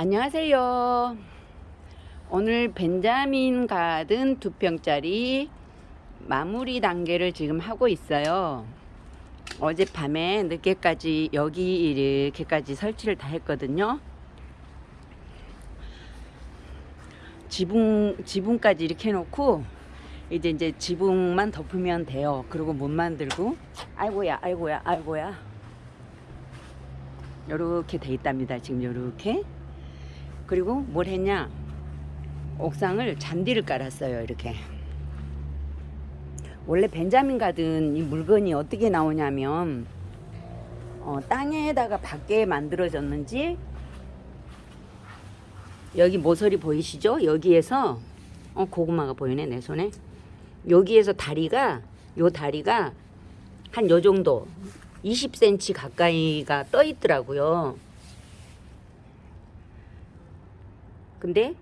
안녕하세요. 오늘 벤자민 가든 두 평짜리 마무리 단계를 지금 하고 있어요. 어젯밤에 늦게까지 여기 이렇게까지 설치를 다 했거든요. 지붕 지붕까지 이렇게 해놓고 이제 이제 지붕만 덮으면 돼요. 그리고 못 만들고 아이고야 아이고야 아이고야 요렇게 돼 있답니다. 지금 요렇게 그리고 뭘 했냐 옥상을 잔디를 깔았어요. 이렇게 원래 벤자민 가든 이 물건이 어떻게 나오냐면 어, 땅에다가 밖에 만들어졌는지 여기 모서리 보이시죠? 여기에서 어 고구마가 보이네 내 손에 여기에서 다리가 요 다리가 한 요 정도 20cm 가까이가 떠 있더라고요. 근데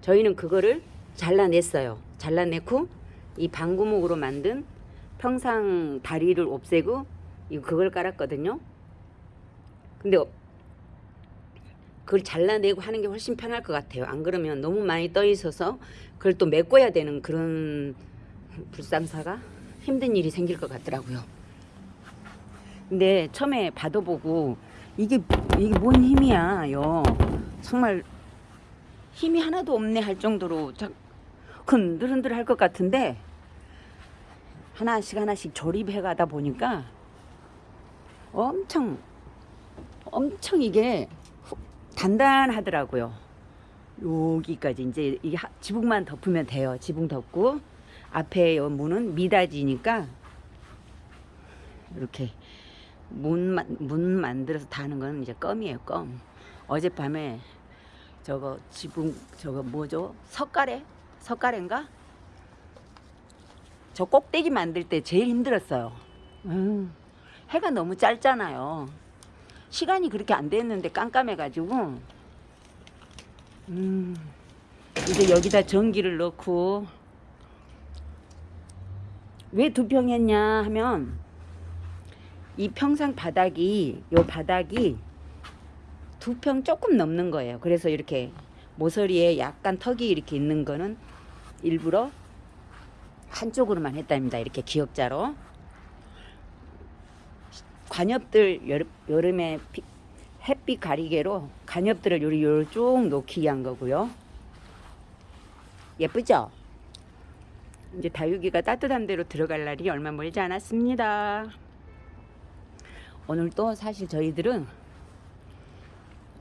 저희는 그거를 잘라냈어요. 잘라내고 이 방구목으로 만든 평상 다리를 없애고 그걸 깔았거든요. 근데 그걸 잘라내고 하는 게 훨씬 편할 것 같아요. 안 그러면 너무 많이 떠 있어서 그걸 또 메꿔야 되는 그런 불상사가 힘든 일이 생길 것 같더라고요. 근데 처음에 받아보고 이게 이게 뭔 힘이야 요. 정말 힘이 하나도 없네 할 정도로 흔들흔들 할 것 같은데 하나씩 하나씩 조립해 가다 보니까 엄청 엄청 이게 단단하더라고요. 여기까지 이제 이게 지붕만 덮으면 돼요. 지붕 덮고 앞에 요 문은 미닫이니까 이렇게 문, 문 만들어서 다는 건 이제 껌이에요. 껌. 어젯밤에 저거 지붕 저거 뭐죠? 석가래? 석가래인가? 저 꼭대기 만들 때 제일 힘들었어요. 음, 해가 너무 짧잖아요. 시간이 그렇게 안 됐는데 깜깜해가지고 음, 이제 여기다 전기를 넣고 왜 두 평 했냐 하면 이 평상 바닥이 요 바닥이 두 평 조금 넘는 거예요. 그래서 이렇게 모서리에 약간 턱이 이렇게 있는 거는 일부러 한쪽으로만 했답니다. 이렇게 기역자로. 관엽들 여름, 여름에 피, 햇빛 가리개로 관엽들을 요리 요리 쭉 놓기 위한 거고요. 예쁘죠? 이제 다육이가 따뜻한 데로 들어갈 날이 얼마 멀지 않았습니다. 오늘 또 사실 저희들은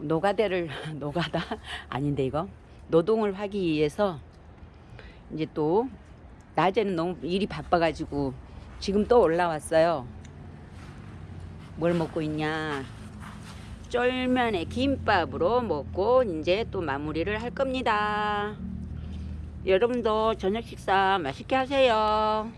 노가대를 노가다 아닌데 이거 노동을 하기 위해서 이제 또 낮에는 너무 일이 바빠가지고 지금 또 올라왔어요. 뭘 먹고 있냐? 쫄면에 김밥으로 먹고 이제 또 마무리를 할 겁니다. 여러분도 저녁 식사 맛있게 하세요.